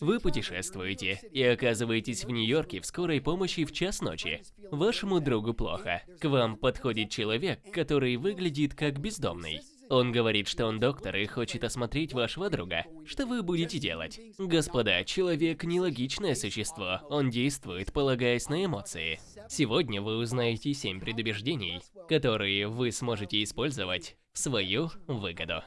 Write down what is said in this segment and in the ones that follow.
Вы путешествуете и оказываетесь в Нью-Йорке в скорой помощи в час ночи. Вашему другу плохо. К вам подходит человек, который выглядит как бездомный. Он говорит, что он доктор и хочет осмотреть вашего друга. Что вы будете делать? Господа, человек нелогичное существо. Он действует, полагаясь на эмоции. Сегодня вы узнаете 7 предубеждений, которые вы сможете использовать в свою выгоду.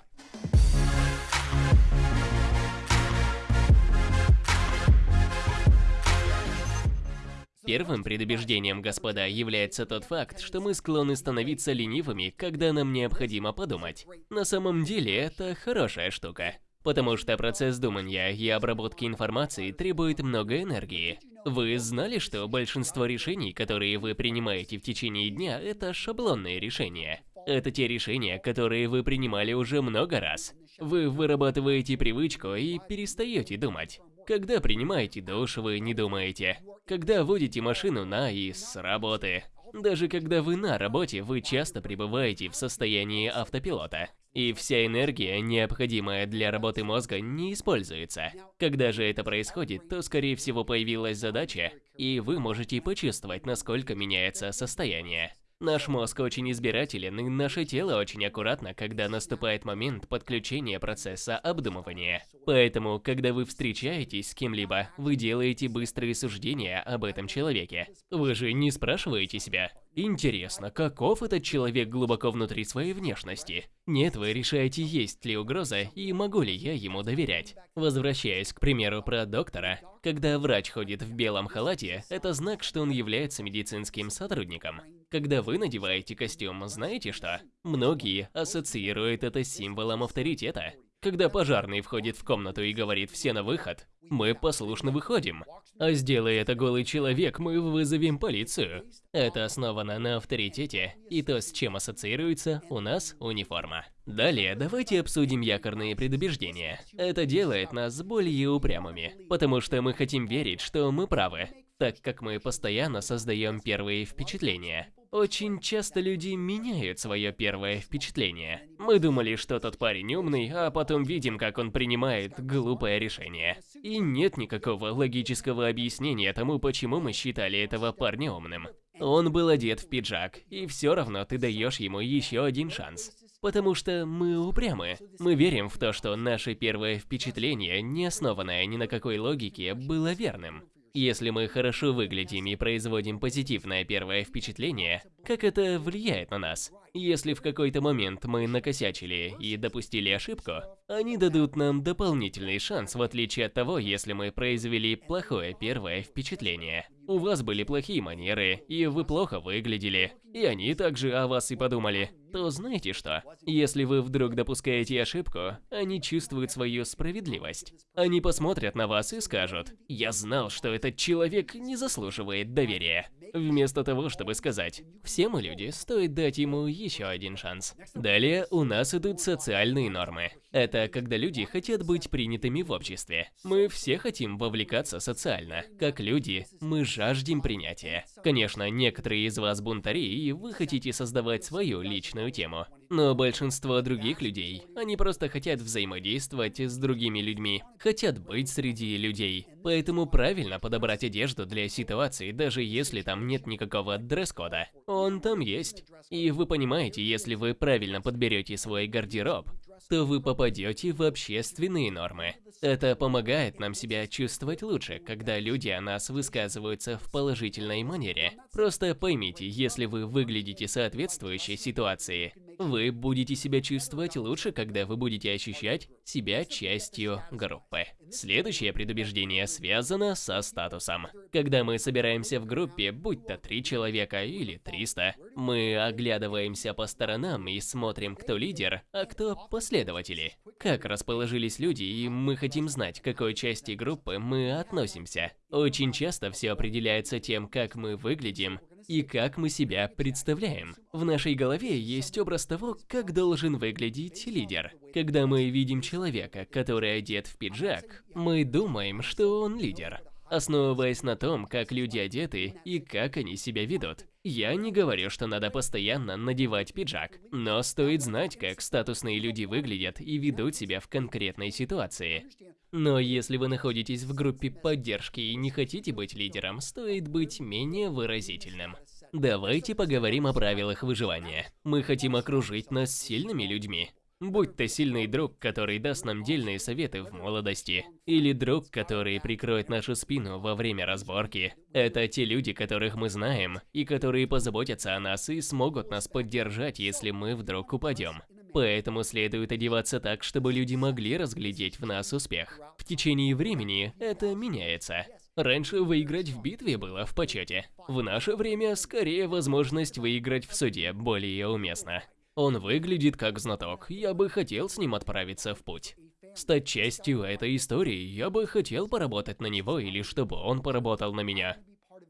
Первым предубеждением, господа, является тот факт, что мы склонны становиться ленивыми, когда нам необходимо подумать. На самом деле, это хорошая штука. Потому что процесс думания и обработки информации требует много энергии. Вы знали, что большинство решений, которые вы принимаете в течение дня, это шаблонные решения? Это те решения, которые вы принимали уже много раз. Вы вырабатываете привычку и перестаете думать. Когда принимаете душ, вы не думаете. Когда водите машину на и с работы. Даже когда вы на работе, вы часто пребываете в состоянии автопилота. И вся энергия, необходимая для работы мозга, не используется. Когда же это происходит, то скорее всего появилась задача, и вы можете почувствовать, насколько меняется состояние. Наш мозг очень избирателен, и наше тело очень аккуратно, когда наступает момент подключения процесса обдумывания. Поэтому, когда вы встречаетесь с кем-либо, вы делаете быстрые суждения об этом человеке. Вы же не спрашиваете себя, Интересно, каков этот человек глубоко внутри своей внешности? Нет, вы решаете, есть ли угроза и могу ли я ему доверять. Возвращаясь к примеру про доктора, когда врач ходит в белом халате, это знак, что он является медицинским сотрудником. Когда вы надеваете костюм, знаете что? Многие ассоциируют это с символом авторитета. Когда пожарный входит в комнату и говорит «все на выход», мы послушно выходим. А сделай это голый человек, мы вызовем полицию. Это основано на авторитете и то, с чем ассоциируется у нас униформа. Далее, давайте обсудим якорные предубеждения. Это делает нас более упрямыми, потому что мы хотим верить, что мы правы, так как мы постоянно создаем первые впечатления. Очень часто люди меняют свое первое впечатление. Мы думали, что тот парень умный, а потом видим, как он принимает глупое решение. И нет никакого логического объяснения тому, почему мы считали этого парня умным. Он был одет в пиджак, и все равно ты даешь ему еще один шанс. Потому что мы упрямы. Мы верим в то, что наше первое впечатление, не основанное ни на какой логике, было верным. Если мы хорошо выглядим и производим позитивное первое впечатление, как это влияет на нас? Если в какой-то момент мы накосячили и допустили ошибку, они дадут нам дополнительный шанс, в отличие от того, если мы произвели плохое первое впечатление. У вас были плохие манеры, и вы плохо выглядели, и они также о вас и подумали, то знаете что? Если вы вдруг допускаете ошибку, они чувствуют свою справедливость. Они посмотрят на вас и скажут, я знал, что этот человек не заслуживает доверия. Вместо того, чтобы сказать, все мы люди, стоит дать ему еще один шанс. Далее у нас идут социальные нормы. Это когда люди хотят быть принятыми в обществе. Мы все хотим вовлекаться социально. Как люди, мы жаждем принятия. Конечно, некоторые из вас бунтари, и вы хотите создавать свою личную тему. Но большинство других людей, они просто хотят взаимодействовать с другими людьми, хотят быть среди людей. Поэтому правильно подобрать одежду для ситуации, даже если там нет никакого дресс-кода. Он там есть. И вы понимаете, если вы правильно подберете свой гардероб, то вы попадете в общественные нормы. Это помогает нам себя чувствовать лучше, когда люди о нас высказываются в положительной манере. Просто поймите, если вы выглядите соответствующей ситуации, вы будете себя чувствовать лучше, когда вы будете ощущать себя частью группы. Следующее предубеждение связано со статусом. Когда мы собираемся в группе, будь то три человека или 300, мы оглядываемся по сторонам и смотрим, кто лидер, а кто последователи. Как расположились люди, и мы хотим знать, к какой части группы мы относимся. Очень часто все определяется тем, как мы выглядим и как мы себя представляем. В нашей голове есть образ того, как должен выглядеть лидер. Когда мы видим человека, который одет в пиджак, мы думаем, что он лидер. Основываясь на том, как люди одеты и как они себя ведут. Я не говорю, что надо постоянно надевать пиджак, но стоит знать, как статусные люди выглядят и ведут себя в конкретной ситуации. Но если вы находитесь в группе поддержки и не хотите быть лидером, стоит быть менее выразительным. Давайте поговорим о правилах выживания. Мы хотим окружить нас сильными людьми. Будь то сильный друг, который даст нам дельные советы в молодости, или друг, который прикроет нашу спину во время разборки. Это те люди, которых мы знаем, и которые позаботятся о нас и смогут нас поддержать, если мы вдруг упадем. Поэтому следует одеваться так, чтобы люди могли разглядеть в нас успех. В течение времени это меняется. Раньше выиграть в битве было в почете. В наше время скорее возможность выиграть в суде более уместна. Он выглядит как знаток, я бы хотел с ним отправиться в путь. Стать частью этой истории, я бы хотел поработать на него или чтобы он поработал на меня.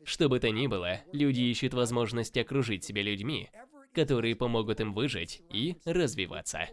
Что бы то ни было, люди ищут возможность окружить себя людьми, которые помогут им выжить и развиваться.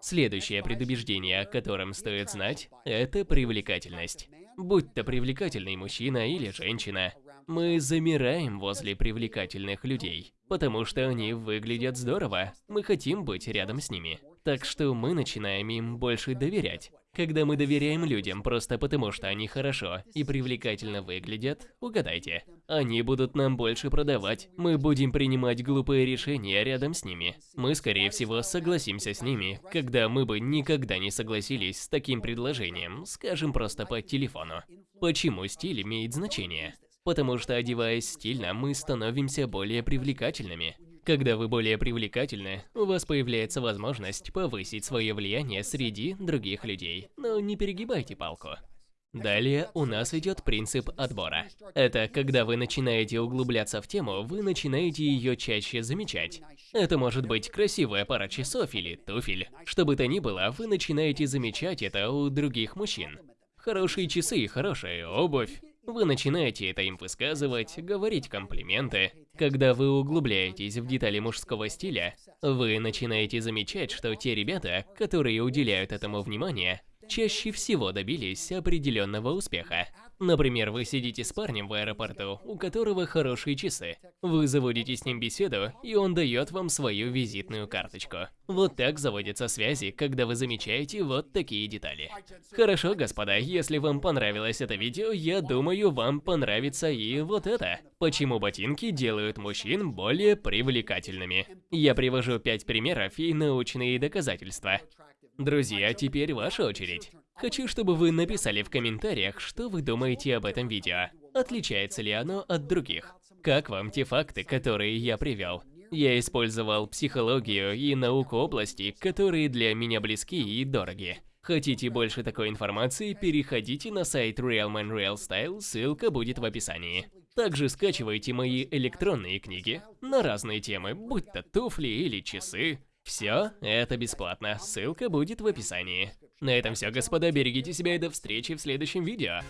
Следующее предубеждение, о котором стоит знать, это привлекательность. Будь то привлекательный мужчина или женщина, мы замираем возле привлекательных людей, потому что они выглядят здорово, мы хотим быть рядом с ними. Так что мы начинаем им больше доверять. Когда мы доверяем людям просто потому, что они хорошо и привлекательно выглядят, угадайте, они будут нам больше продавать, мы будем принимать глупые решения рядом с ними. Мы, скорее всего, согласимся с ними, когда мы бы никогда не согласились с таким предложением, скажем просто по телефону. Почему стиль имеет значение? Потому что одеваясь стильно, мы становимся более привлекательными. Когда вы более привлекательны, у вас появляется возможность повысить свое влияние среди других людей. Но не перегибайте палку. Далее у нас идет принцип отбора. Это когда вы начинаете углубляться в тему, вы начинаете ее чаще замечать. Это может быть красивая пара часов или туфель. Что бы то ни было, вы начинаете замечать это у других мужчин. Хорошие часы хорошая обувь. Вы начинаете это им высказывать, говорить комплименты. Когда вы углубляетесь в детали мужского стиля, вы начинаете замечать, что те ребята, которые уделяют этому внимание, чаще всего добились определенного успеха. Например, вы сидите с парнем в аэропорту, у которого хорошие часы. Вы заводите с ним беседу, и он дает вам свою визитную карточку. Вот так заводятся связи, когда вы замечаете вот такие детали. Хорошо, господа, если вам понравилось это видео, я думаю, вам понравится и вот это. Почему ботинки делают мужчин более привлекательными. Я привожу 5 примеров и научные доказательства. Друзья, теперь ваша очередь. Хочу, чтобы вы написали в комментариях, что вы думаете об этом видео. Отличается ли оно от других? Как вам те факты, которые я привел? Я использовал психологию и науку области, которые для меня близки и дороги. Хотите больше такой информации, переходите на сайт Real Man Real Style, ссылка будет в описании. Также скачивайте мои электронные книги на разные темы, будь то туфли или часы, все это бесплатно, ссылка будет в описании. На этом все, господа, берегите себя и до встречи в следующем видео.